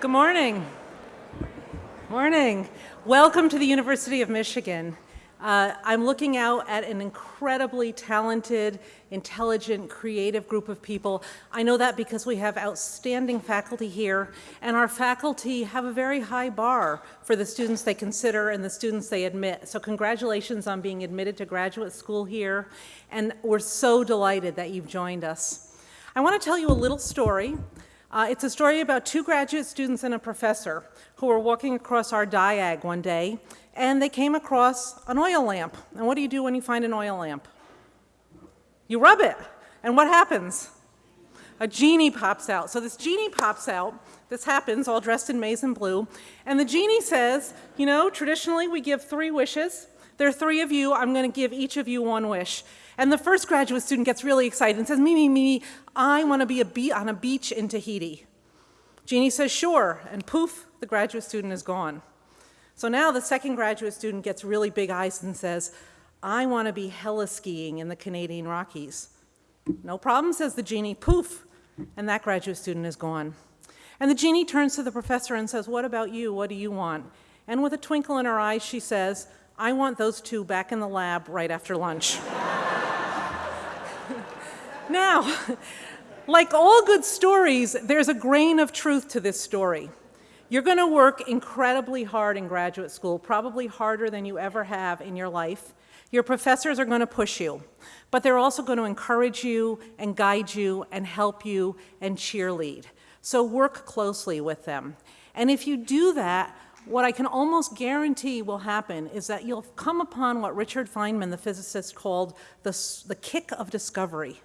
Good morning. Morning. Welcome to the University of Michigan. Uh, I'm looking out at an incredibly talented, intelligent, creative group of people. I know that because we have outstanding faculty here, and our faculty have a very high bar for the students they consider and the students they admit. So congratulations on being admitted to graduate school here, and we're so delighted that you've joined us. I want to tell you a little story. Uh, it's a story about two graduate students and a professor who were walking across our diag one day and they came across an oil lamp. And what do you do when you find an oil lamp? You rub it. And what happens? A genie pops out. So this genie pops out. This happens all dressed in maize and blue. And the genie says, you know, traditionally we give three wishes. There are three of you. I'm going to give each of you one wish. And the first graduate student gets really excited and says, me, me, me, I want to be a on a beach in Tahiti. Genie says, sure. And poof, the graduate student is gone. So now the second graduate student gets really big eyes and says, I want to be heli-skiing in the Canadian Rockies. No problem, says the genie, poof, and that graduate student is gone. And the genie turns to the professor and says, what about you, what do you want? And with a twinkle in her eyes, she says, I want those two back in the lab right after lunch. now, like all good stories, there's a grain of truth to this story. You're going to work incredibly hard in graduate school, probably harder than you ever have in your life. Your professors are going to push you, but they're also going to encourage you and guide you and help you and cheerlead. So work closely with them. And if you do that, what I can almost guarantee will happen is that you'll come upon what Richard Feynman, the physicist, called the, the kick of discovery,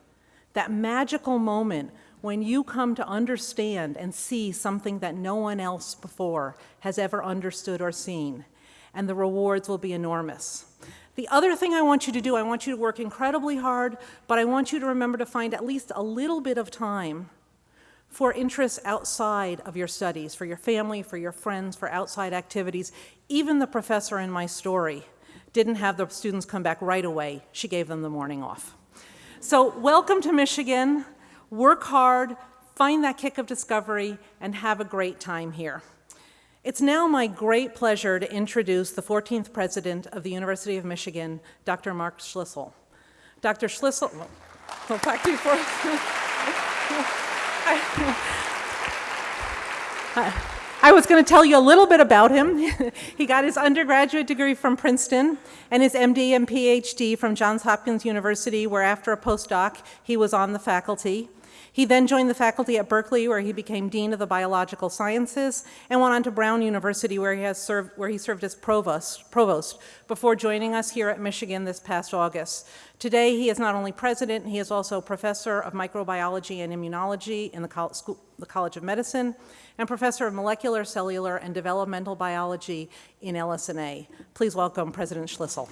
that magical moment when you come to understand and see something that no one else before has ever understood or seen, and the rewards will be enormous. The other thing I want you to do, I want you to work incredibly hard, but I want you to remember to find at least a little bit of time for interests outside of your studies, for your family, for your friends, for outside activities. Even the professor in my story didn't have the students come back right away. She gave them the morning off. So welcome to Michigan work hard, find that kick of discovery, and have a great time here. It's now my great pleasure to introduce the 14th president of the University of Michigan, Dr. Mark Schlissel. Dr. Schlissel, well, back to you I was going to tell you a little bit about him. he got his undergraduate degree from Princeton and his MD and PhD from Johns Hopkins University, where after a postdoc, he was on the faculty. He then joined the faculty at Berkeley, where he became Dean of the Biological Sciences, and went on to Brown University, where he, has served, where he served as provost, provost before joining us here at Michigan this past August. Today, he is not only president, he is also professor of microbiology and immunology in the, Col School, the College of Medicine, and professor of molecular, cellular, and developmental biology in LS&A. Please welcome President Schlissel.